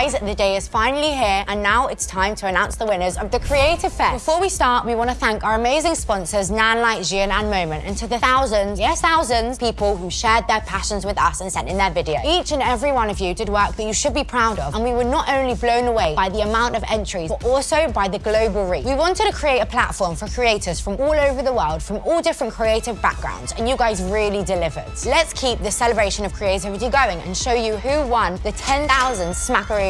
Guys, the day is finally here, and now it's time to announce the winners of the Creative Fest. Before we start, we want to thank our amazing sponsors, Nan Light, Zhiyun, and Moment, and to the thousands, yes, thousands, people who shared their passions with us and sent in their video. Each and every one of you did work that you should be proud of, and we were not only blown away by the amount of entries, but also by the global reach. We wanted to create a platform for creators from all over the world, from all different creative backgrounds, and you guys really delivered. Let's keep the celebration of creativity going and show you who won the 10,000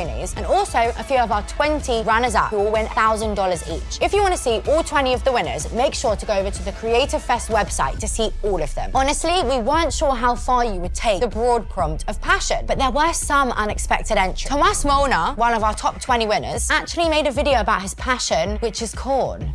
And also a few of our 20 runners-up who will win $1,000 each. If you want to see all 20 of the winners, make sure to go over to the Creative Fest website to see all of them. Honestly, we weren't sure how far you would take the broad prompt of passion, but there were some unexpected entries. Tomas Molnar, one of our top 20 winners, actually made a video about his passion, which is corn.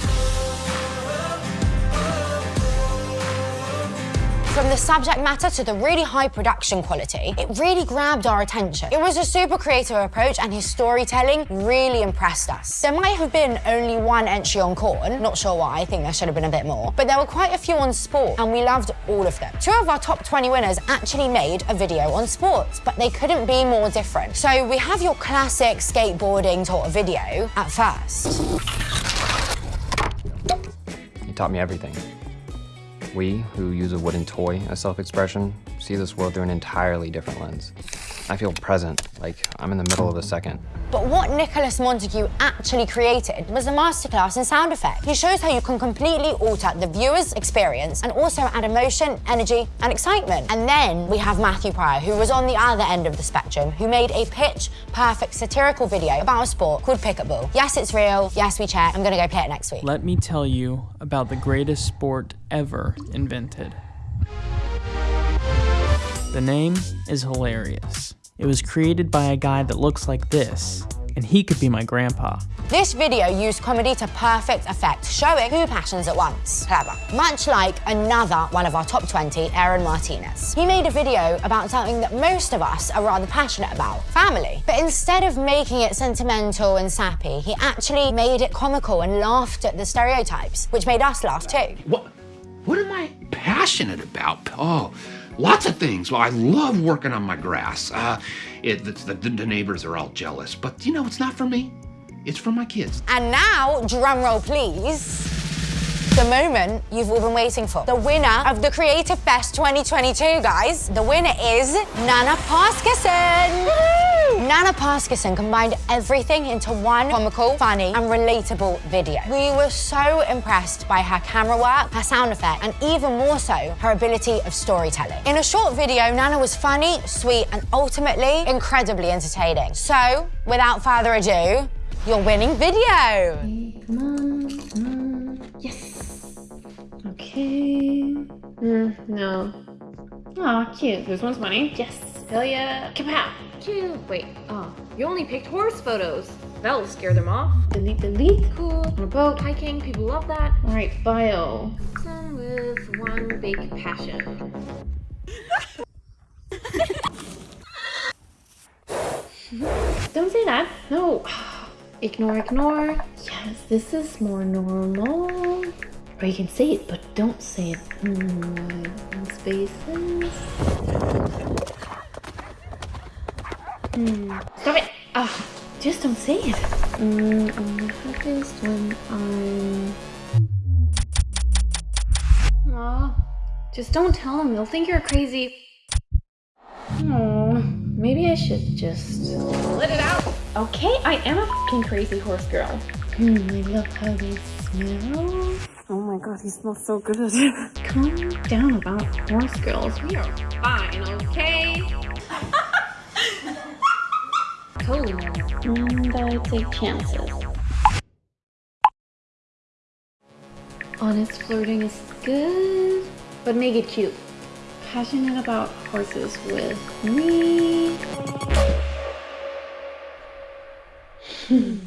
From the subject matter to the really high production quality, it really grabbed our attention. It was a super creative approach and his storytelling really impressed us. There might have been only one entry on corn, not sure why, I think there should have been a bit more, but there were quite a few on sport and we loved all of them. Two of our top 20 winners actually made a video on sports, but they couldn't be more different. So we have your classic skateboarding sort of video at first. He taught me everything. We, who use a wooden toy as self-expression, see this world through an entirely different lens. I feel present, like I'm in the middle of a second. But what Nicholas Montague actually created was a masterclass in sound effects. He shows how you can completely alter the viewer's experience and also add emotion, energy, and excitement. And then we have Matthew Pryor, who was on the other end of the spectrum, who made a pitch-perfect satirical video about a sport called pickleball. Yes, it's real. Yes, we check. I'm gonna go play it next week. Let me tell you about the greatest sport ever invented. The name is hilarious. It was created by a guy that looks like this, and he could be my grandpa. This video used comedy to perfect effect, showing two passions at once. Clever. Much like another one of our top 20, Aaron Martinez. He made a video about something that most of us are rather passionate about, family. But instead of making it sentimental and sappy, he actually made it comical and laughed at the stereotypes, which made us laugh too. What, what am I passionate about? Oh, Lots of things. Well, I love working on my grass. Uh, it, the, the, the neighbors are all jealous, but you know, it's not for me. It's for my kids. And now, drum roll please, the moment you've all been waiting for. The winner of the Creative Fest 2022, guys. The winner is Nana Paskison. Nana Paskison combined everything into one comical, funny, and relatable video. We were so impressed by her camera work, her sound effect, and even more so, her ability of storytelling. In a short video, Nana was funny, sweet, and ultimately incredibly entertaining. So, without further ado, your winning video. Come on, come on. Yes. Okay. Mm, no. Aw, cute. This one's funny. Yes. Hell yeah. Kapow! Wait, oh, you only picked horse photos. That'll scare them off. Delete, delete. Cool. On a boat, hiking, people love that. All right, bio. With one big passion. Don't say that. No. Ignore, ignore. Yes, this is more normal. Or you can say it, but don't say it. Hmm, spaces. Hmm. Stop it! Ah, just don't say it. Hmm, I'm happiest when I'm... Aw, just don't tell them. They'll think you're crazy. Oh, maybe I should just... Let it out! Okay, I am a fucking crazy horse girl. Hmm, I love how they smell. Oh my god, he smells so good. Calm down about horse girls. we are fine, okay? Cool. And I take chances. Honest flirting is good, but make it cute. Passionate about horses with me.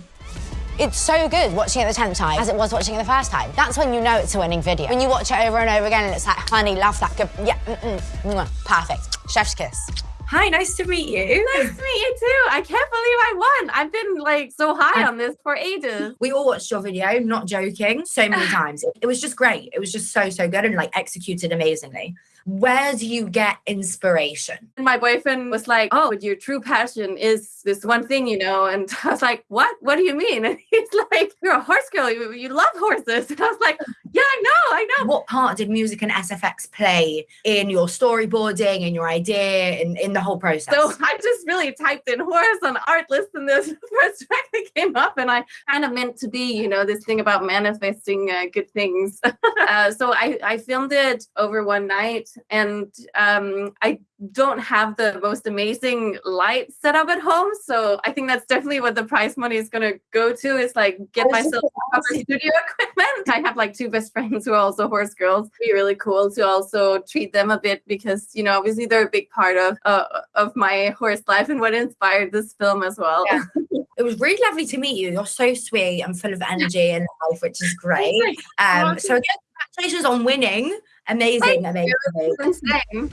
It's so good watching it the 10th time as it was watching it the first time. That's when you know it's a winning video. When you watch it over and over again and it's like, honey, love that, good, yeah, mm -mm, mwah, perfect. Chef's kiss. Hi, nice to meet you. Nice to meet you too. I can't believe I won. I've been like so high on this for ages. We all watched your video, not joking, so many times. It, it was just great. It was just so, so good and like executed amazingly. Where do you get inspiration? And my boyfriend was like, Oh, your true passion is this one thing, you know? And I was like, What? What do you mean? And he's like, You're a horse girl. You, you love horses. And I was like, Yeah, I know, I know. What part did music and SFX play in your storyboarding, and your idea, in, in the whole process? So I just really typed in horse on Artlist and this first track that came up. And I kind of meant to be, you know, this thing about manifesting uh, good things. uh, so I, I filmed it over one night and um, I don't have the most amazing light set up at home. So I think that's definitely what the prize money is going to go to is like get I was just myself proper studio equipment. I have like two best friends who are also horse girls. It'd be really cool to also treat them a bit because, you know, obviously they're a big part of uh, of my horse life and what inspired this film as well. Yeah. It was really lovely to meet you. You're so sweet and full of energy and life, which is great. Um, so again, congratulations on winning. Amazing, amazing. amazing.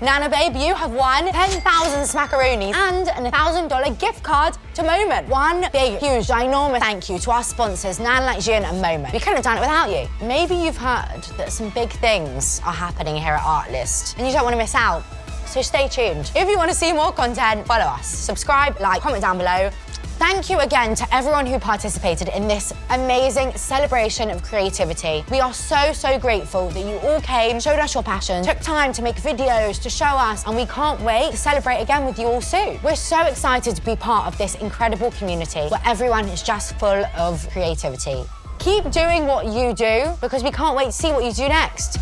Nana Babe, you have won 10,000 smackaroonies and a $1,000 gift card to Moment. One big, huge, ginormous thank you to our sponsors, Nan Like Zhiyun and Moment. We couldn't have done it without you. Maybe you've heard that some big things are happening here at Artlist and you don't want to miss out. So stay tuned. If you want to see more content, follow us. Subscribe, like, comment down below. Thank you again to everyone who participated in this amazing celebration of creativity. We are so, so grateful that you all came, showed us your passion, took time to make videos to show us, and we can't wait to celebrate again with you all soon. We're so excited to be part of this incredible community where everyone is just full of creativity. Keep doing what you do because we can't wait to see what you do next.